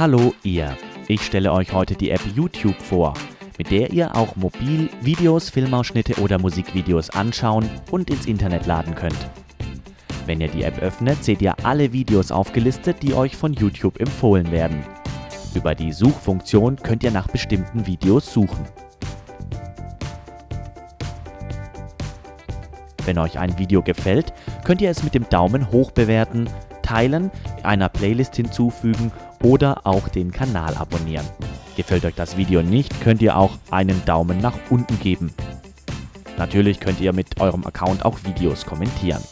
Hallo ihr! Ich stelle euch heute die App YouTube vor, mit der ihr auch mobil Videos, Filmausschnitte oder Musikvideos anschauen und ins Internet laden könnt. Wenn ihr die App öffnet, seht ihr alle Videos aufgelistet, die euch von YouTube empfohlen werden. Über die Suchfunktion könnt ihr nach bestimmten Videos suchen. Wenn euch ein Video gefällt, könnt ihr es mit dem Daumen hoch bewerten, teilen, einer Playlist hinzufügen oder auch den Kanal abonnieren. Gefällt euch das Video nicht, könnt ihr auch einen Daumen nach unten geben. Natürlich könnt ihr mit eurem Account auch Videos kommentieren.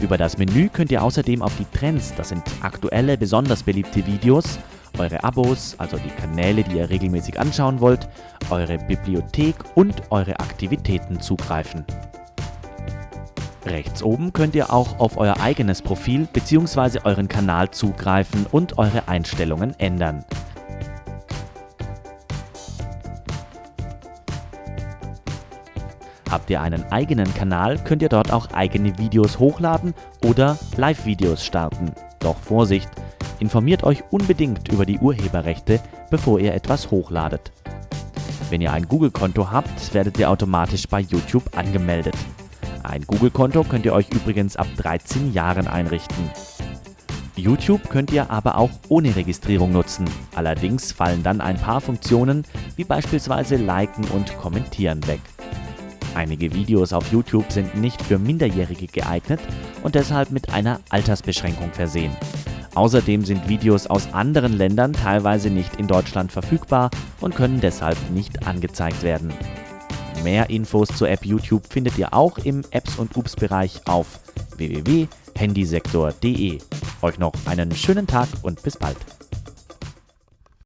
Über das Menü könnt ihr außerdem auf die Trends, das sind aktuelle, besonders beliebte Videos, eure Abos, also die Kanäle, die ihr regelmäßig anschauen wollt, eure Bibliothek und eure Aktivitäten zugreifen. Rechts oben könnt ihr auch auf euer eigenes Profil bzw. euren Kanal zugreifen und eure Einstellungen ändern. Habt ihr einen eigenen Kanal, könnt ihr dort auch eigene Videos hochladen oder Live-Videos starten. Doch Vorsicht, informiert euch unbedingt über die Urheberrechte, bevor ihr etwas hochladet. Wenn ihr ein Google-Konto habt, werdet ihr automatisch bei YouTube angemeldet. Ein Google-Konto könnt ihr euch übrigens ab 13 Jahren einrichten. YouTube könnt ihr aber auch ohne Registrierung nutzen. Allerdings fallen dann ein paar Funktionen wie beispielsweise Liken und Kommentieren weg. Einige Videos auf YouTube sind nicht für Minderjährige geeignet und deshalb mit einer Altersbeschränkung versehen. Außerdem sind Videos aus anderen Ländern teilweise nicht in Deutschland verfügbar und können deshalb nicht angezeigt werden. Mehr Infos zur App YouTube findet ihr auch im Apps und Ups Bereich auf www.handysektor.de. Euch noch einen schönen Tag und bis bald.